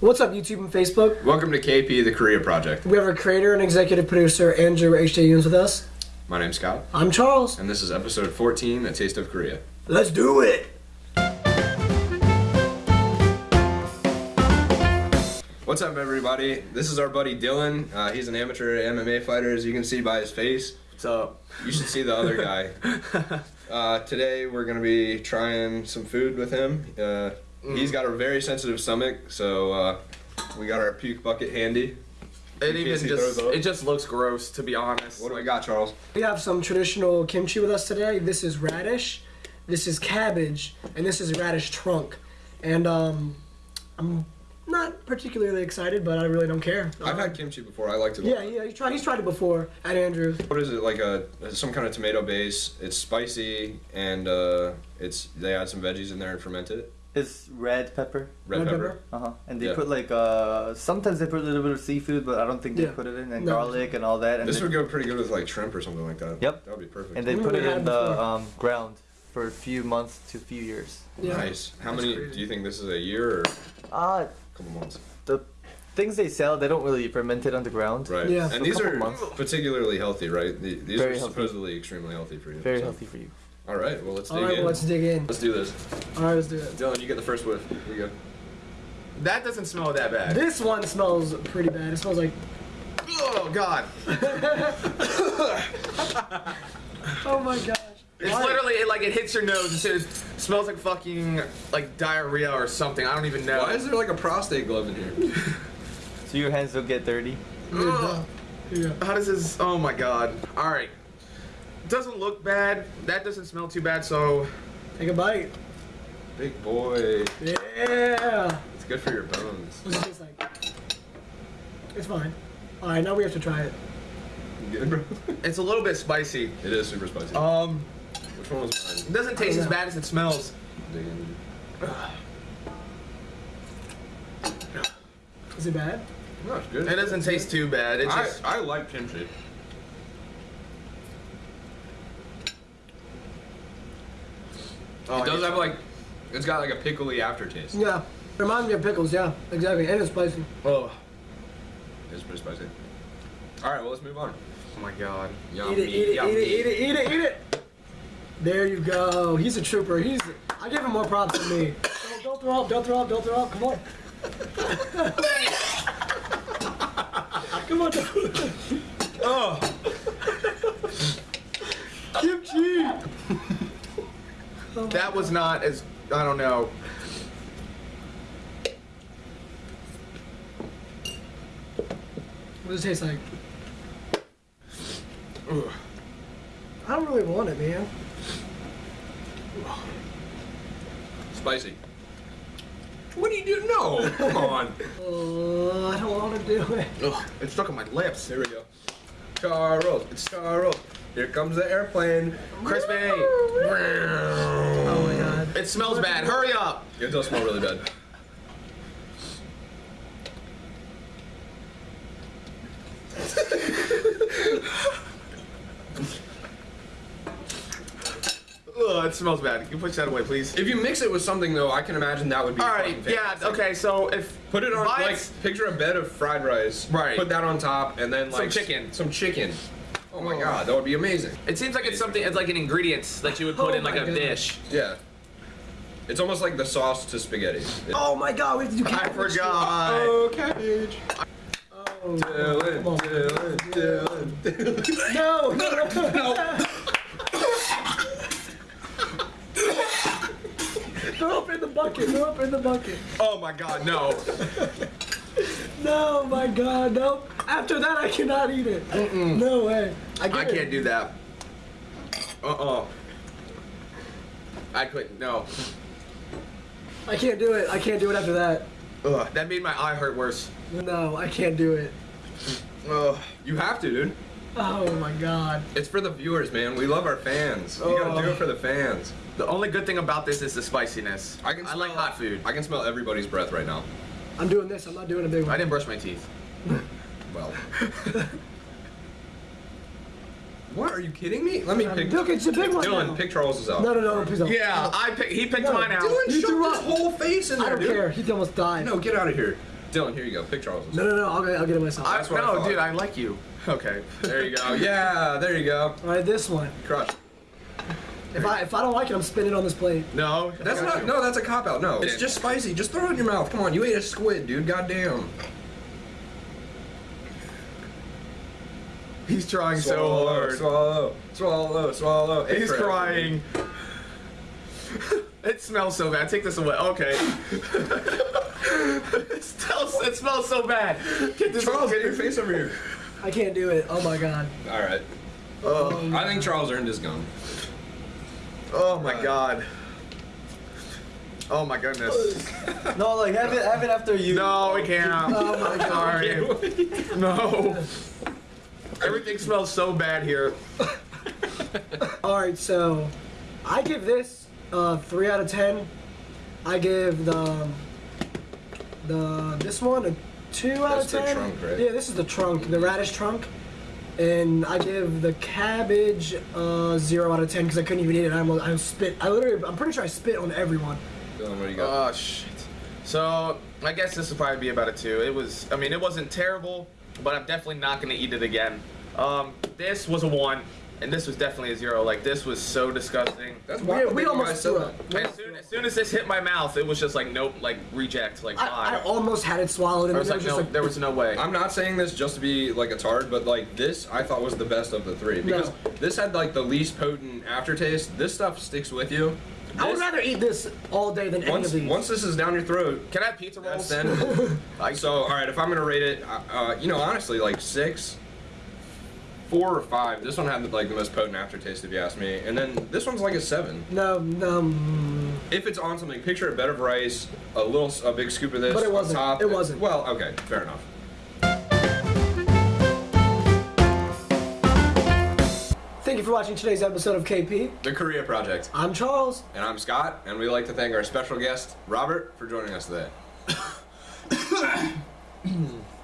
What's up, YouTube and Facebook? Welcome to KP, the Korea Project. We have our creator and executive producer, Andrew H.J. Yunes, with us. My name's Scott, I'm Charles. and this is episode 14, A Taste of Korea. Let's do it! What's up, everybody? This is our buddy Dylan. Uh, he's an amateur MMA fighter, as you can see by his face. What's up? You should see the other guy. Uh, today, we're going to be trying some food with him. Uh, He's got a very sensitive stomach, so uh, we got our puke bucket handy. It even just it just looks gross to be honest. What do we got, Charles? We have some traditional kimchi with us today. This is radish, this is cabbage, and this is radish trunk. And um, I'm not particularly excited, but I really don't care. I've had kimchi before. I liked it. a Yeah, yeah, he's tried. He's tried it before at Andrews. What is it like a some kind of tomato base? It's spicy and uh, it's they add some veggies in there and ferment it. It's red pepper. Red, Red pepper. pepper? Uh huh. And they Yeah. put like uh sometimes they put a little bit of seafood, but I don't think they Yeah. put it in and No. garlic and all that. And This they, would go pretty good with like shrimp or something like that. Yep. That would be perfect. and they We put it in the um, ground for a few months to a few years. Yeah. Nice. How That's many crazy. do you think this is a year or a Uh couple months? the things they sell they don't really ferment it on the ground. Right. Yeah. And So these are months. particularly healthy, right? The- These Very are healthy. supposedly extremely healthy for you. Very so- healthy for you. All right. Well, let's dig All right, in. well, let's dig in. Let's do this. All right, let's do it. Dylan, you get the first whiff. Here we go. That doesn't smell that bad. This one smells pretty bad. It smells like. Oh god. Oh my gosh. It's Why? literally it, like it hits your nose. It says, smells like fucking like diarrhea or something. I don't even know. Why is there like a prostate glove in here? So your hands don't get dirty. Ugh. Yeah. How does this? Oh my god. All right. Doesn't look bad. That doesn't smell too bad. So Take a bite. Big boy. Yeah. It's good for your bones. What's it taste like? It's fine. All right, now we have to try it. Good, bro? it's a little bit spicy. it is super spicy. Um, Which one was mine? it doesn't taste know. as bad as it smells. Is it bad? No, it's good. It doesn't taste too bad. It I, just I like kimchi. Oh, it does have like, it's got like a pickly aftertaste. Yeah. Reminds me of pickles. Yeah, exactly. And it's spicy. Oh, It's pretty spicy. All right, well let's move on. oh my god. Yummy, Eat it, eat it, eat it, eat it, eat it, eat it. There you go. He's a trooper. He's. I give him more props than me. Don't, don't throw up. Don't throw up. Don't throw up. Come on. Come on. Oh, Kimchi. That was not as I don't know. What does it taste like? Ugh. I don't really want it, man. Spicy. What do you do? No, come on. Uh, I don't want to do it. Ugh, it's stuck on my lips. Here we go. Charles, it's Charles. Here comes the airplane. Crispy. Oh my god. It smells bad. Hurry up. It does smell really bad. Ugh, it smells bad. Can you push that away, please? If you mix it with something though, I can imagine that would be. All right. fucking Yeah. Okay. So if Put it on Buy like it- picture a bed of fried rice. Right. Put that on top and then like Some chicken. Some chicken. Oh my god, that would be amazing. it seems like it's something. It's like an ingredients that you would put Oh in like my a God. dish. Yeah. It's almost like the sauce to spaghetti. It- Oh my god, we have to do I cabbage. forgot. Oh, cabbage. Oh, Dylan. Dylan, Dylan, Dylan. No, no, no. Throw up in the bucket. Throw up in the bucket. Oh my God. No. No, my god, no. After that, I cannot eat it. No way. I, I can't do that. Uh uh I couldn't. No. I can't do it. I can't do it after that. Ugh. That made my eye hurt worse. No, I can't do it. Ugh. You have to, dude. Oh my god. It's for the viewers, man. We love our fans. Oh. You gotta do Oh. it for the fans. The only good thing about this is the spiciness. I can. I like hot food. I can smell everybody's breath right now. I'm doing this. I'm not doing a big one. I didn't brush my teeth. Well. what? Are you kidding me? Let me um, pick. Look, it's a big one. Dylan, now. pick Charles's out. No, no, no, please don't. Yeah, I pick, he picked No, mine out. Dylan You shoved threw his up. whole face in I there, don't dude. care. He almost died. No, get out of here. Dylan, here you go. Pick Charles. No, no, no. I'll, get- I'll get it myself. I, That's what I no, thought. dude, I like you. Okay. There you go. Yeah, there you go. All right, this one. Crush. If I if I don't like it, I'm spinning on this plate. No. That's not. you. No, that's a cop out. No, it's just spicy. Just throw it in your mouth. Come on, you ate a squid, dude. Goddamn. He's trying so hard. Swallow, swallow, swallow. Hey, He's Fred. crying. it smells so bad. Take this away. Okay. it, smells, it smells so bad. Get this Charles, get get your face over here. I can't do it. Oh my god. All right. Oh, I think Charles earned his gum. oh my god. Oh my goodness. No, like have it, have it after you. No, we can't. Oh my god. Sorry. No. Everything smells so bad here. All right, so I give this uh, three out of ten. I give the the this one a two out That's of the ten. trunk, right? Yeah, this is the trunk, the radish trunk, and I give the cabbage uh, zero out of ten because I couldn't even eat it. I almost I spit. I literally, I'm pretty sure I spit on everyone. Dylan, what do you got? Oh shit. So I guess this would probably be about a two. It was. I mean, it wasn't terrible, but I'm definitely not gonna eat it again. Um, this was a one, and this was definitely a zero. Like this was so disgusting. That's We, why we almost threw up. As soon, as soon as this hit my mouth, it was just like nope, like reject, like I, I almost had it swallowed, and I was it like, was just no, like there was no way. I'm not saying this just to be like a tard, but like this, I thought was the best of the three because No. this had like the least potent aftertaste. This stuff sticks with you. I would rather eat this all day than any once of these. once this is down your throat. Can I have pizza rolls? Then. like so, all right. If I'm gonna rate it, uh, uh, you know, honestly, like six, four or five. This one had like the most potent aftertaste, if you ask me. And then this one's like a seven. no, no. mm, If it's on something, picture a bed of rice, a little, a big scoop of this. But it wasn't. Top. It wasn't. Well, okay, fair enough. For watching today's episode of KP. The Korea Project. I'm Charles. And I'm Scott, and we'd like to thank our special guest, Robert, for joining us today.